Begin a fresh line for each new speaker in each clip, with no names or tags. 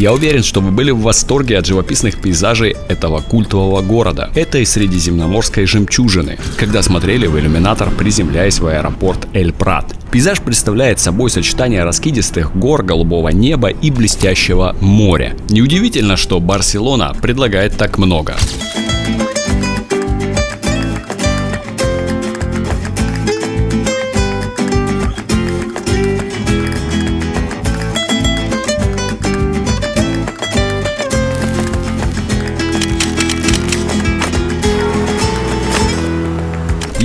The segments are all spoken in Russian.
Я уверен, что вы были в восторге от живописных пейзажей этого культового города, этой средиземноморской жемчужины, когда смотрели в иллюминатор, приземляясь в аэропорт Эль-Прат. Пейзаж представляет собой сочетание раскидистых гор, голубого неба и блестящего моря. Неудивительно, что Барселона предлагает так много.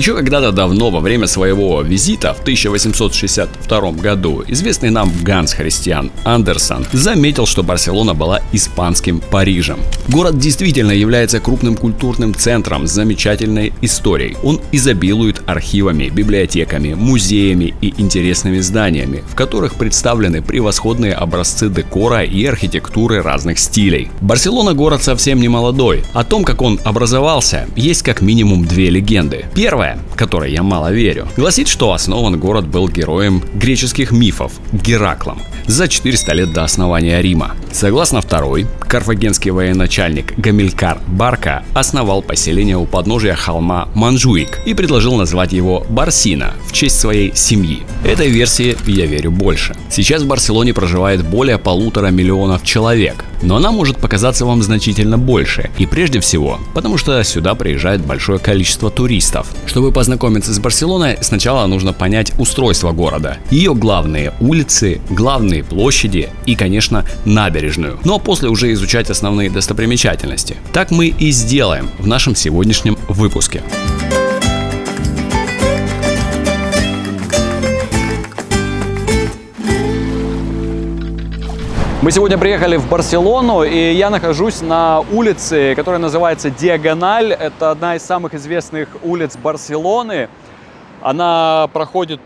Еще когда-то давно, во время своего визита в 1862 году, известный нам Ганс Христиан Андерсон заметил, что Барселона была испанским Парижем. Город действительно является крупным культурным центром с замечательной историей. Он изобилует архивами, библиотеками, музеями и интересными зданиями, в которых представлены превосходные образцы декора и архитектуры разных стилей. Барселона город совсем не молодой. О том, как он образовался, есть как минимум две легенды. Первая Первая, которой я мало верю, гласит, что основан город был героем греческих мифов Гераклом за 400 лет до основания Рима. Согласно второй, карфагенский военачальник Гамилькар Барка основал поселение у подножия холма Манжуик и предложил назвать его Барсина в честь своей семьи. Этой версии я верю больше. Сейчас в Барселоне проживает более полутора миллионов человек, но она может показаться вам значительно больше. И прежде всего, потому что сюда приезжает большое количество туристов. Чтобы познакомиться с Барселоной, сначала нужно понять устройство города, ее главные улицы, главные площади и, конечно, набережную. Ну а после уже изучать основные достопримечательности. Так мы и сделаем в нашем сегодняшнем выпуске. Мы сегодня приехали в Барселону, и я нахожусь на улице, которая называется Диагональ. Это одна из самых известных улиц Барселоны. Она проходит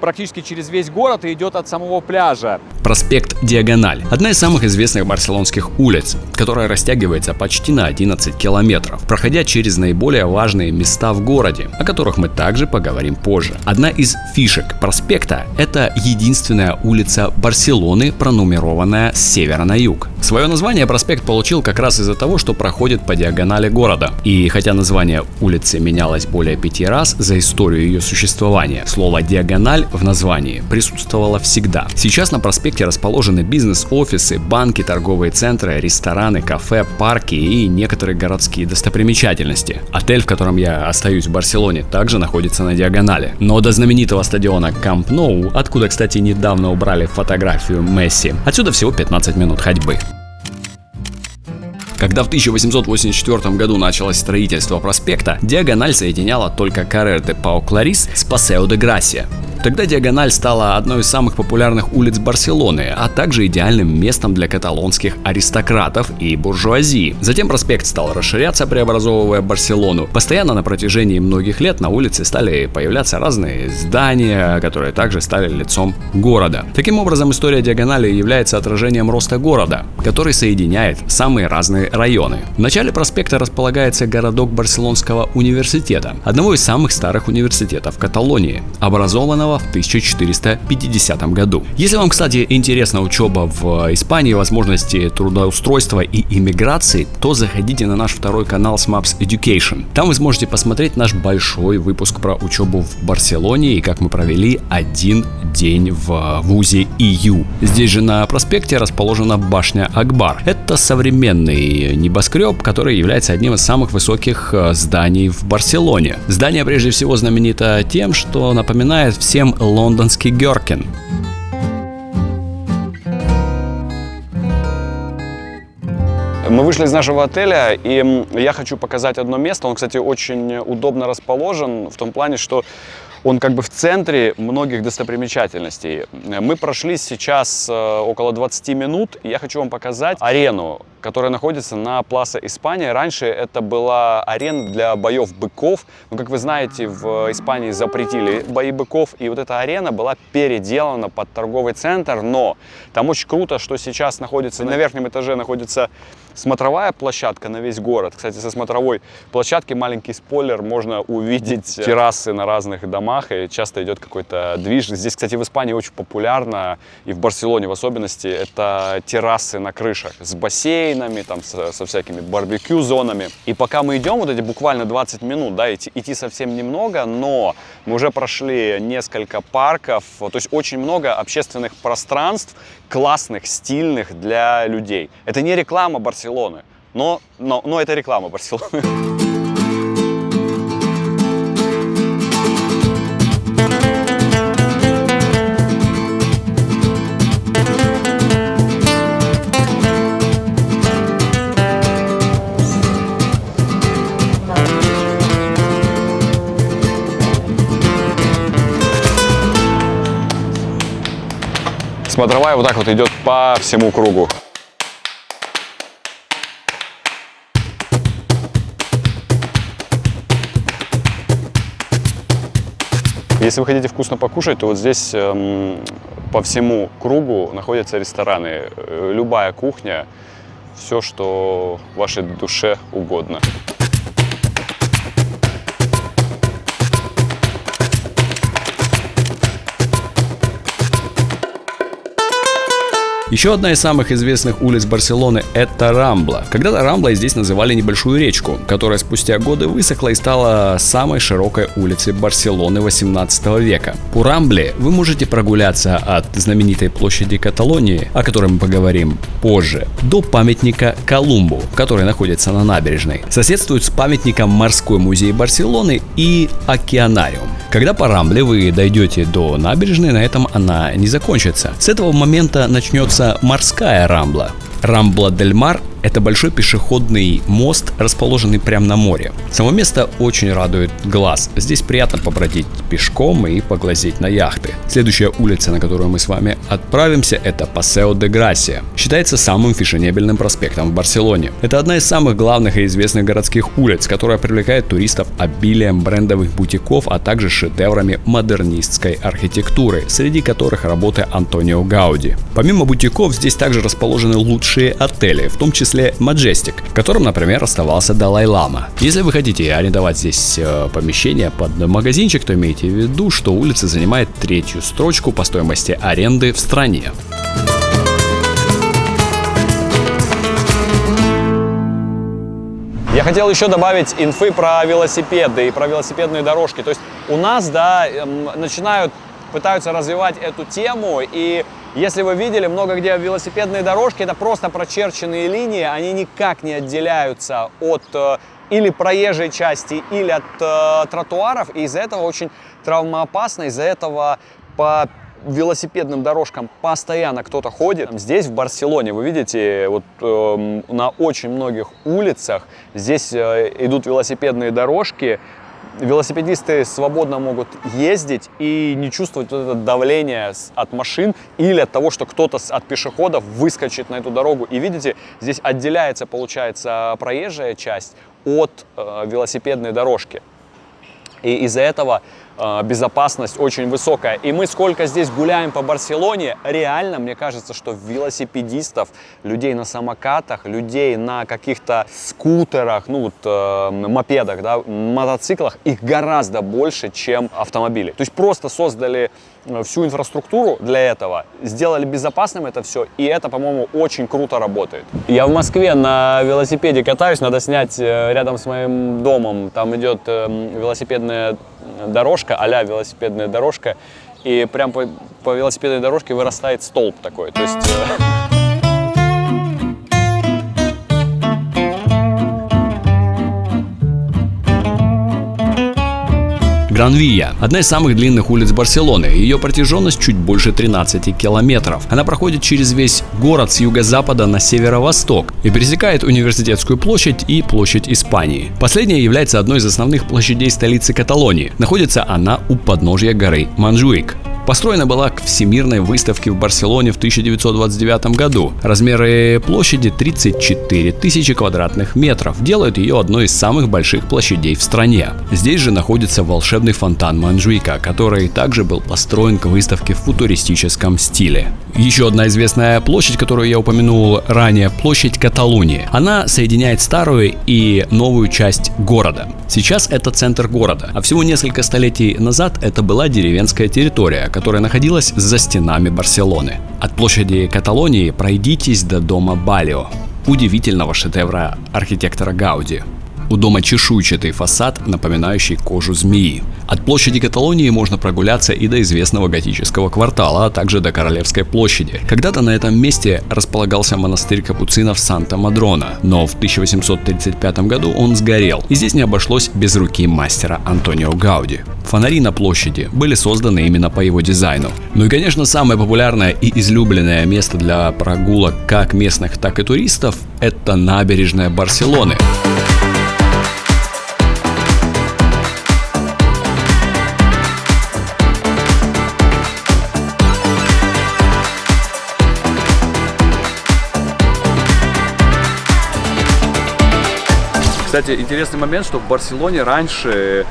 практически через весь город и идет от самого пляжа. Проспект Диагональ – одна из самых известных барселонских улиц, которая растягивается почти на 11 километров, проходя через наиболее важные места в городе, о которых мы также поговорим позже. Одна из фишек проспекта – это единственная улица Барселоны, пронумерованная с севера на юг. Свое название проспект получил как раз из-за того, что проходит по диагонали города. И хотя название улицы менялось более пяти раз за историю ее существования, слово «диагональ» в названии присутствовало всегда. Сейчас на проспекте расположены бизнес-офисы, банки, торговые центры, рестораны, кафе, парки и некоторые городские достопримечательности. Отель, в котором я остаюсь в Барселоне, также находится на диагонали. Но до знаменитого стадиона Камп Ноу, откуда, кстати, недавно убрали фотографию Месси, отсюда всего 15 минут ходьбы. Когда в 1884 году началось строительство проспекта, диагональ соединяла только Каррер де Пау Кларис с Пасео де Грасия. Тогда Диагональ стала одной из самых популярных улиц Барселоны, а также идеальным местом для каталонских аристократов и буржуазии. Затем проспект стал расширяться, преобразовывая Барселону. Постоянно на протяжении многих лет на улице стали появляться разные здания, которые также стали лицом города. Таким образом, история Диагонали является отражением роста города, который соединяет самые разные районы. В начале проспекта располагается городок Барселонского университета, одного из самых старых университетов Каталонии, образованного в 1450 году. Если вам, кстати, интересна учеба в Испании, возможности трудоустройства и иммиграции, то заходите на наш второй канал SMAPS Education. Там вы сможете посмотреть наш большой выпуск про учебу в Барселоне и как мы провели один день в вузе ИЮ. Здесь же на проспекте расположена башня Акбар. Это современный небоскреб, который является одним из самых высоких э, зданий в Барселоне. Здание прежде всего знаменито тем, что напоминает всем всем лондонский Геркин. Мы вышли из нашего отеля, и я хочу показать одно место. Он, кстати, очень удобно расположен в том плане, что он как бы в центре многих достопримечательностей. Мы прошли сейчас э, около 20 минут, и я хочу вам показать арену, которая находится на Пласа Испания. Раньше это была арена для боев быков. Но, как вы знаете, в Испании запретили бои быков, и вот эта арена была переделана под торговый центр, но там очень круто, что сейчас находится на верхнем этаже находится смотровая площадка на весь город. Кстати, со смотровой площадки маленький спойлер, можно увидеть террасы на разных домах
и часто идет какой-то движ. Здесь, кстати, в Испании очень популярно, и в Барселоне в особенности, это террасы на крышах с бассейнами, там, со, со всякими барбекю-зонами. И пока мы идем, вот эти буквально 20 минут, да, идти, идти совсем немного, но мы уже прошли несколько парков, то есть очень много общественных пространств, классных, стильных для людей. Это не реклама Барселоны, но, но, но это реклама Барселоны. Смотровая вот так вот идет по всему кругу. Если вы хотите вкусно покушать, то вот здесь эм, по всему кругу находятся рестораны. Э, любая кухня, все, что вашей душе угодно.
Еще одна из самых известных улиц Барселоны – это Рамбла. Когда-то Рамблой здесь называли небольшую речку, которая спустя годы высохла и стала самой широкой улицей Барселоны 18 века. По Рамбле вы можете прогуляться от знаменитой площади Каталонии, о которой мы поговорим позже, до памятника Колумбу, который находится на набережной. Соседствует с памятником Морской музей Барселоны и Океанариум. Когда по Рамбле вы дойдете до набережной, на этом она не закончится. С этого момента начнется морская Рамбла. Рамбла Дель Мар это большой пешеходный мост, расположенный прямо на море. Само место очень радует глаз. Здесь приятно побродить пешком и поглазеть на яхты. Следующая улица, на которую мы с вами отправимся, это Пасео де Грасия. Считается самым фешенебельным проспектом в Барселоне. Это одна из самых главных и известных городских улиц, которая привлекает туристов обилием брендовых бутиков, а также шедеврами модернистской архитектуры, среди которых работы Антонио Гауди. Помимо бутиков, здесь также расположены лучшие отели, в том числе числе Majestic, в котором, например, оставался Далай-Лама. Если вы хотите арендовать здесь э, помещение под магазинчик, то имейте в виду, что улица занимает третью строчку по стоимости аренды в стране.
Я хотел еще добавить инфы про велосипеды и про велосипедные дорожки. То есть у нас, да, эм, начинают, пытаются развивать эту тему, и если вы видели, много где велосипедные дорожки, это просто прочерченные линии, они никак не отделяются от э, или проезжей части, или от э, тротуаров, и из-за этого очень травмоопасно, из-за этого по велосипедным дорожкам постоянно кто-то ходит. Здесь, в Барселоне, вы видите, вот э, на очень многих улицах здесь э, идут велосипедные дорожки, велосипедисты свободно могут ездить и не чувствовать вот это давление от машин или от того, что кто-то от пешеходов выскочит на эту дорогу. И видите, здесь отделяется, получается, проезжая часть от э, велосипедной дорожки. И из-за этого безопасность очень высокая. И мы сколько здесь гуляем по Барселоне, реально, мне кажется, что велосипедистов, людей на самокатах, людей на каких-то скутерах, ну вот э, мопедах, да, мотоциклах, их гораздо больше, чем автомобилей. То есть просто создали э, всю инфраструктуру для этого, сделали безопасным это все, и это, по-моему, очень круто работает. Я в Москве на велосипеде катаюсь, надо снять э, рядом с моим домом, там идет велосипедный велосипедная дорожка, а велосипедная дорожка, и прям по, по велосипедной дорожке вырастает столб такой. То есть...
Гранвия – одна из самых длинных улиц Барселоны. Ее протяженность чуть больше 13 километров. Она проходит через весь город с юго-запада на северо-восток и пересекает Университетскую площадь и площадь Испании. Последняя является одной из основных площадей столицы Каталонии. Находится она у подножья горы Манжуик. Построена была к Всемирной выставке в Барселоне в 1929 году. Размеры площади 34 тысячи квадратных метров делают ее одной из самых больших площадей в стране. Здесь же находится волшебный фонтан Манжуика, который также был построен к выставке в футуристическом стиле. Еще одна известная площадь, которую я упомянул ранее, площадь Каталунии. Она соединяет старую и новую часть города. Сейчас это центр города, а всего несколько столетий назад это была деревенская территория, которая находилась за стенами Барселоны. От площади Каталонии пройдитесь до дома Балио, удивительного шедевра архитектора Гауди. У дома чешуйчатый фасад, напоминающий кожу змеи. От площади Каталонии можно прогуляться и до известного готического квартала, а также до Королевской площади. Когда-то на этом месте располагался монастырь капуцинов Санта-Мадрона, но в 1835 году он сгорел, и здесь не обошлось без руки мастера Антонио Гауди. Фонари на площади были созданы именно по его дизайну. Ну и, конечно, самое популярное и излюбленное место для прогулок как местных, так и туристов – это набережная Барселоны.
Кстати, интересный момент, что в Барселоне раньше,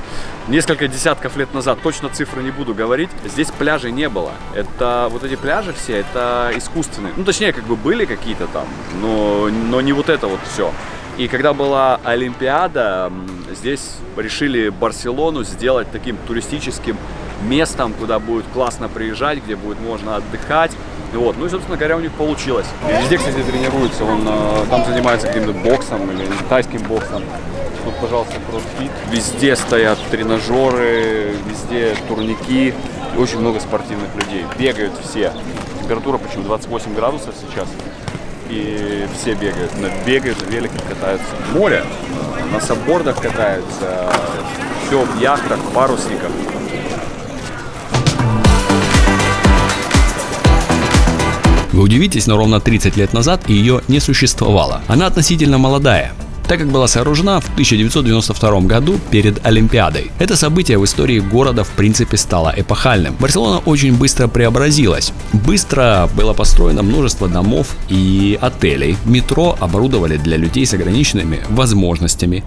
несколько десятков лет назад, точно цифры не буду говорить, здесь пляжей не было. Это вот эти пляжи все, это искусственные. Ну, точнее, как бы были какие-то там, но, но не вот это вот все. И когда была Олимпиада, здесь решили Барселону сделать таким туристическим местом, куда будет классно приезжать, где будет можно отдыхать. Вот. Ну и, собственно говоря, у них получилось. Везде, кстати, тренируется. Он э, там занимается каким-то боксом или тайским боксом. Тут, пожалуйста, кроссфит. Везде стоят тренажеры, везде турники. И очень много спортивных людей. Бегают все. Температура почему 28 градусов сейчас. И все бегают. Бегают, на катаются. Море. На саббордах катаются. Все в яхтах, парусниках.
Вы удивитесь, но ровно 30 лет назад ее не существовало. Она относительно молодая так как была сооружена в 1992 году перед Олимпиадой. Это событие в истории города в принципе стало эпохальным. Барселона очень быстро преобразилась. Быстро было построено множество домов и отелей. Метро оборудовали для людей с ограниченными возможностями.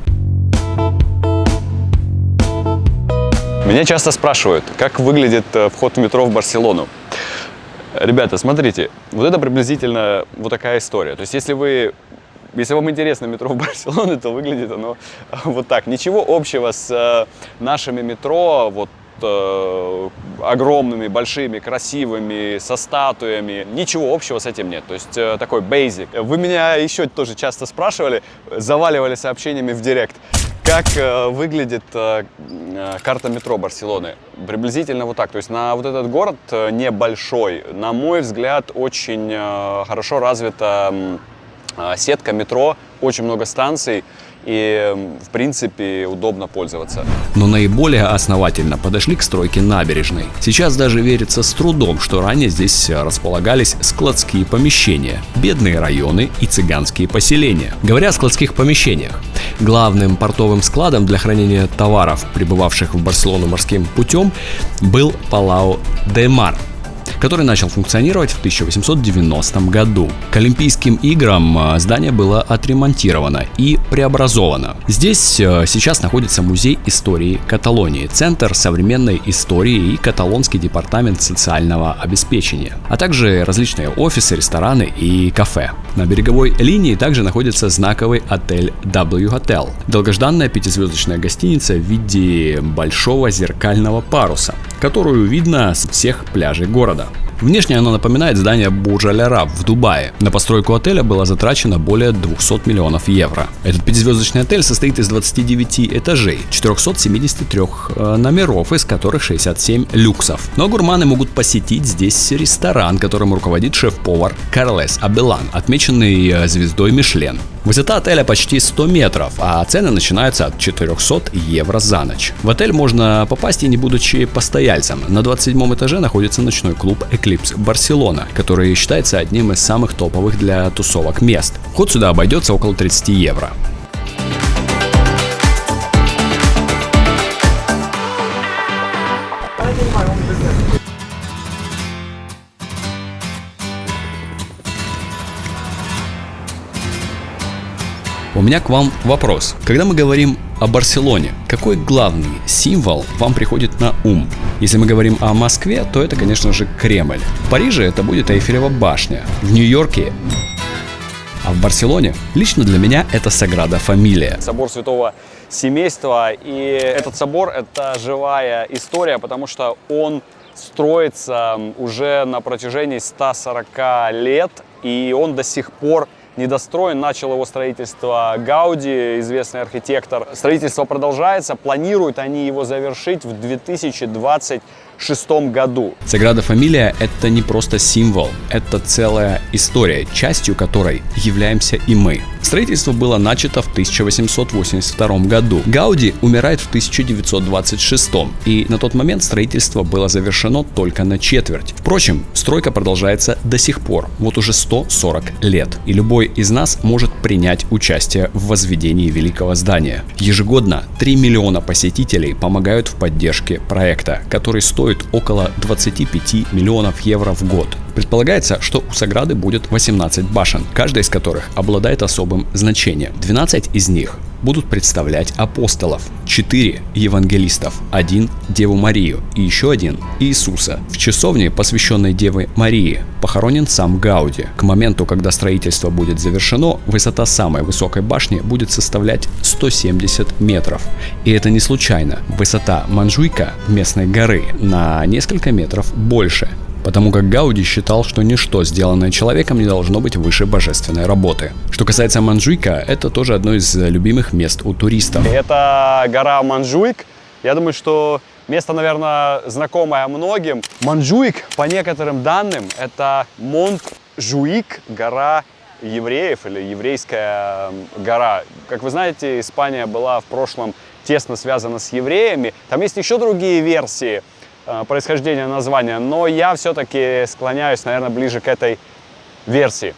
Меня часто спрашивают, как выглядит э, вход в метро в Барселону. Ребята, смотрите, вот это приблизительно вот такая история. То есть, если вы если вам интересно метро в Барселоне, то выглядит оно вот так. Ничего общего с э, нашими метро, вот э, огромными, большими, красивыми, со статуями. Ничего общего с этим нет. То есть э, такой basic. Вы меня еще тоже часто спрашивали, заваливали сообщениями в директ. Как э, выглядит э, э, карта метро Барселоны? Приблизительно вот так. То есть на вот этот город э, небольшой, на мой взгляд, очень э, хорошо развита э, сетка метро, очень много станций и, в принципе, удобно пользоваться.
Но наиболее основательно подошли к стройке набережной. Сейчас даже верится с трудом, что ранее здесь располагались складские помещения, бедные районы и цыганские поселения. Говоря о складских помещениях, главным портовым складом для хранения товаров, прибывавших в Барселону морским путем, был Палау де Мар – который начал функционировать в 1890 году. К Олимпийским играм э, здание было отремонтировано и преобразовано. Здесь э, сейчас находится музей истории Каталонии, Центр современной истории и Каталонский департамент социального обеспечения, а также различные офисы, рестораны и кафе. На береговой линии также находится знаковый отель W Hotel, долгожданная пятизвездочная гостиница в виде большого зеркального паруса, которую видно с всех пляжей города. Внешне оно напоминает здание Бурж Аль Араб в Дубае. На постройку отеля было затрачено более 200 миллионов евро. Этот пятизвездочный отель состоит из 29 этажей, 473 э, номеров, из которых 67 люксов. Но гурманы могут посетить здесь ресторан, которым руководит шеф-повар Карлес Абелан, отмеченный э, звездой Мишлен. Высота отеля почти 100 метров, а цены начинаются от 400 евро за ночь. В отель можно попасть и не будучи постояльцем. На 27 этаже находится ночной клуб Eclipse Барселона, который считается одним из самых топовых для тусовок мест. Вход сюда обойдется около 30 евро. У меня к вам вопрос. Когда мы говорим о Барселоне, какой главный символ вам приходит на ум? Если мы говорим о Москве, то это, конечно же, Кремль. В Париже это будет Эйфелева башня. В Нью-Йорке А в Барселоне лично для меня это Саграда Фамилия.
Собор Святого Семейства. И этот собор – это живая история, потому что он строится уже на протяжении 140 лет, и он до сих пор недостроен. Начал его строительство Гауди, известный архитектор. Строительство продолжается. Планируют они его завершить в 2020 шестом году.
Саграда Фамилия – это не просто символ, это целая история, частью которой являемся и мы. Строительство было начато в 1882 году. Гауди умирает в 1926, и на тот момент строительство было завершено только на четверть. Впрочем, стройка продолжается до сих пор, вот уже 140 лет, и любой из нас может принять участие в возведении великого здания. Ежегодно 3 миллиона посетителей помогают в поддержке проекта, который стоит стоит около 25 миллионов евро в год. Предполагается, что у Саграды будет 18 башен, каждая из которых обладает особым значением. 12 из них будут представлять апостолов, 4 евангелистов, один Деву Марию и еще один Иисуса. В часовне, посвященной Деве Марии, похоронен сам Гауди. К моменту, когда строительство будет завершено, высота самой высокой башни будет составлять 170 метров. И это не случайно. Высота Манжуйка, местной горы, на несколько метров больше потому как Гауди считал, что ничто, сделанное человеком, не должно быть выше божественной работы. Что касается Манжуйка, это тоже одно из любимых мест у туристов.
Это гора Манжуйк. Я думаю, что место, наверное, знакомое многим. Манжуйк, по некоторым данным, это Монт-Жуик, гора евреев или еврейская гора. Как вы знаете, Испания была в прошлом тесно связана с евреями. Там есть еще другие версии. Э, происхождения названия, но я все-таки склоняюсь, наверное, ближе к этой версии.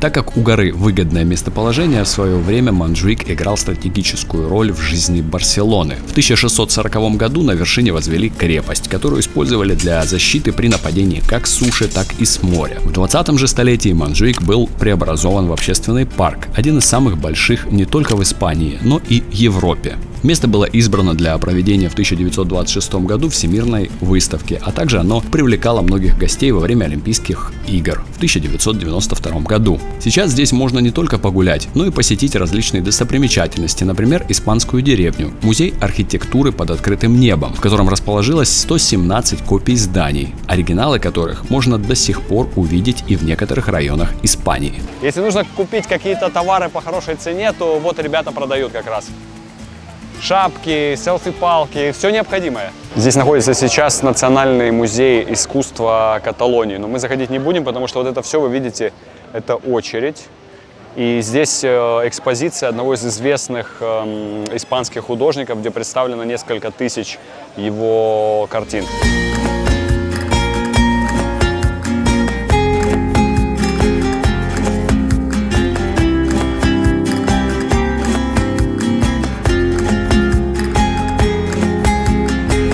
Так как у горы выгодное местоположение, в свое время Манджуик играл стратегическую роль в жизни Барселоны. В 1640 году на вершине возвели крепость, которую использовали для защиты при нападении как с суши, так и с моря. В 20 же столетии Манджуик был преобразован в общественный парк, один из самых больших не только в Испании, но и Европе. Место было избрано для проведения в 1926 году Всемирной выставки, а также оно привлекало многих гостей во время Олимпийских игр в 1992 году. Сейчас здесь можно не только погулять, но и посетить различные достопримечательности, например, испанскую деревню, музей архитектуры под открытым небом, в котором расположилось 117 копий зданий, оригиналы которых можно до сих пор увидеть и в некоторых районах Испании.
Если нужно купить какие-то товары по хорошей цене, то вот ребята продают как раз шапки, селфи-палки, все необходимое. Здесь находится сейчас Национальный музей искусства Каталонии, но мы заходить не будем, потому что вот это все вы видите, это очередь. И здесь э, экспозиция одного из известных эм, испанских художников, где представлено несколько тысяч его картин.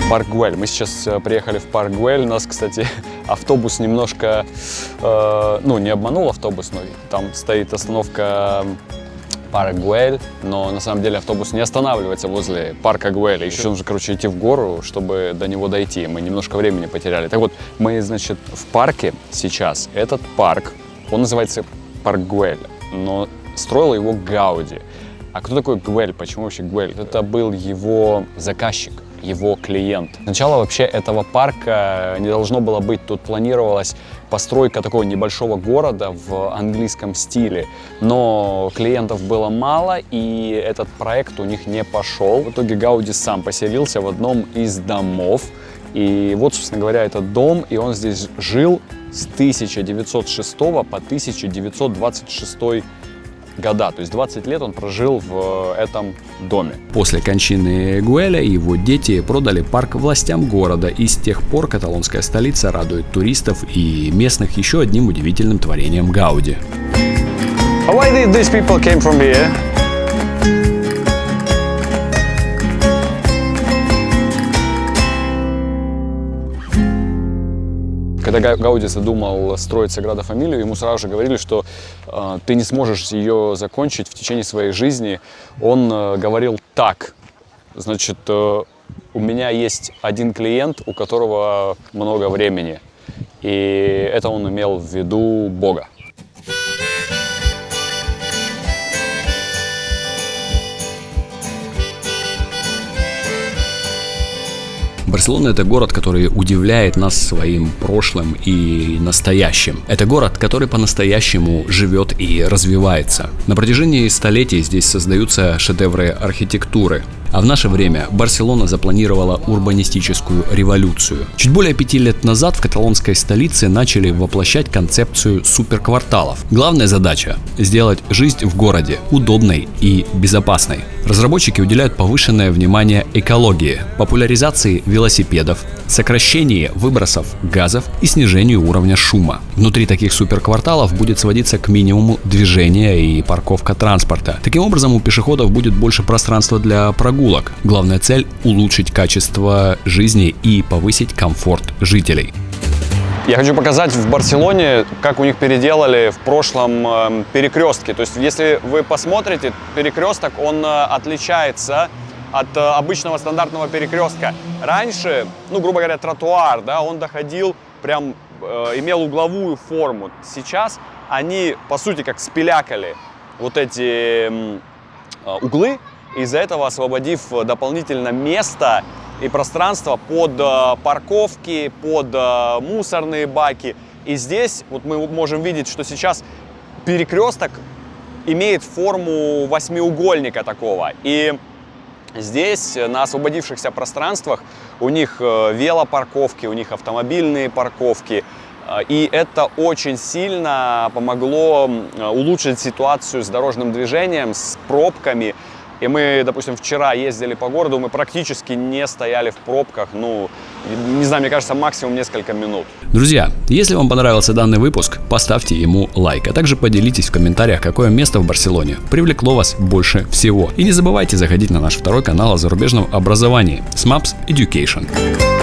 Парк Гуэль. Мы сейчас э, приехали в парк Гуэль. Нас, кстати, автобус немножко, э, ну, не обманул автобус, но там стоит остановка парк Гуэль, но на самом деле автобус не останавливается возле парка Гуэль. Еще нужно, короче, идти в гору, чтобы до него дойти. Мы немножко времени потеряли. Так вот, мы, значит, в парке сейчас. Этот парк, он называется парк Гуэль, но строил его Гауди. А кто такой Гуэль? Почему вообще Гуэль? Это был его заказчик его клиент. Сначала вообще этого парка не должно было быть. Тут планировалась постройка такого небольшого города в английском стиле. Но клиентов было мало, и этот проект у них не пошел. В итоге Гауди сам поселился в одном из домов. И вот, собственно говоря, этот дом, и он здесь жил с 1906 по 1926 года. То есть 20 лет он прожил в э, этом доме.
После кончины Гуэля его дети продали парк властям города, и с тех пор каталонская столица радует туристов и местных еще одним удивительным творением Гауди.
Why did these people came from here? Когда Гауди задумал строить Саграда Фамилию, ему сразу же говорили, что э, ты не сможешь ее закончить в течение своей жизни. Он э, говорил так, значит, э, у меня есть один клиент, у которого много времени. И это он имел в виду Бога.
Барселона это город, который удивляет нас своим прошлым и настоящим. Это город, который по-настоящему живет и развивается. На протяжении столетий здесь создаются шедевры архитектуры, а в наше время Барселона запланировала урбанистическую революцию. Чуть более пяти лет назад в каталонской столице начали воплощать концепцию суперкварталов. Главная задача – сделать жизнь в городе удобной и безопасной. Разработчики уделяют повышенное внимание экологии, популяризации велосипедов, сокращении выбросов газов и снижению уровня шума. Внутри таких суперкварталов будет сводиться к минимуму движения и парковка транспорта. Таким образом у пешеходов будет больше пространства для прогулок прогулок. Главная цель – улучшить качество жизни и повысить комфорт жителей.
Я хочу показать в Барселоне, как у них переделали в прошлом э, перекрестке. То есть, если вы посмотрите, перекресток, он э, отличается от э, обычного стандартного перекрестка. Раньше, ну, грубо говоря, тротуар, да, он доходил прям, э, имел угловую форму. Сейчас они, по сути, как спилякали вот эти э, углы, из-за этого освободив дополнительно место и пространство под э, парковки, под э, мусорные баки. И здесь вот мы можем видеть, что сейчас перекресток имеет форму восьмиугольника такого. И здесь на освободившихся пространствах у них э, велопарковки, у них автомобильные парковки. И это очень сильно помогло улучшить ситуацию с дорожным движением, с пробками. И мы, допустим, вчера ездили по городу, мы практически не стояли в пробках, ну, не знаю, мне кажется, максимум несколько минут.
Друзья, если вам понравился данный выпуск, поставьте ему лайк, а также поделитесь в комментариях, какое место в Барселоне привлекло вас больше всего. И не забывайте заходить на наш второй канал о зарубежном образовании SMAPS Education.